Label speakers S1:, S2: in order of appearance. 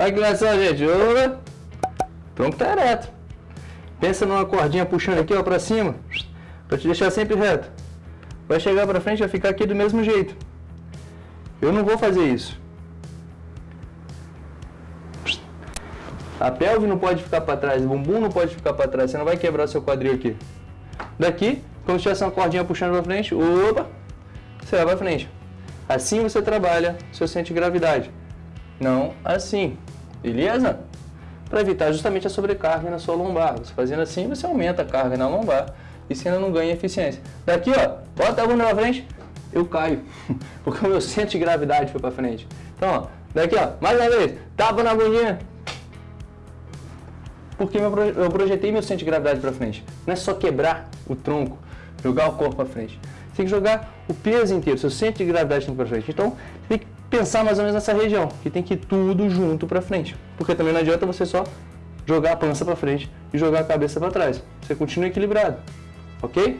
S1: Olha que engraçado, gente. Tronco tá ereto. Pensa numa cordinha puxando aqui, ó, pra cima. Pra te deixar sempre reto. Vai chegar pra frente, vai ficar aqui do mesmo jeito. Eu não vou fazer isso. A pelve não pode ficar para trás, o bumbum não pode ficar para trás, você não vai quebrar seu quadril aqui. Daqui, como se tivesse uma cordinha puxando para frente, opa, você vai para frente. Assim você trabalha centro de gravidade. Não assim, beleza? Para evitar justamente a sobrecarga na sua lombar. Você fazendo assim, você aumenta a carga na lombar e você ainda não ganha eficiência. Daqui, ó, bota a bunda para frente, eu caio, porque o meu centro de gravidade foi para frente. Então, ó, daqui, ó, mais uma vez, tapa na bundinha, porque eu projetei meu centro de gravidade para frente. Não é só quebrar o tronco, jogar o corpo para frente. Tem que jogar o peso inteiro, seu centro de gravidade tem que para frente. Então, tem que pensar mais ou menos nessa região, que tem que ir tudo junto para frente. Porque também não adianta você só jogar a pança para frente e jogar a cabeça para trás. Você continua equilibrado, ok?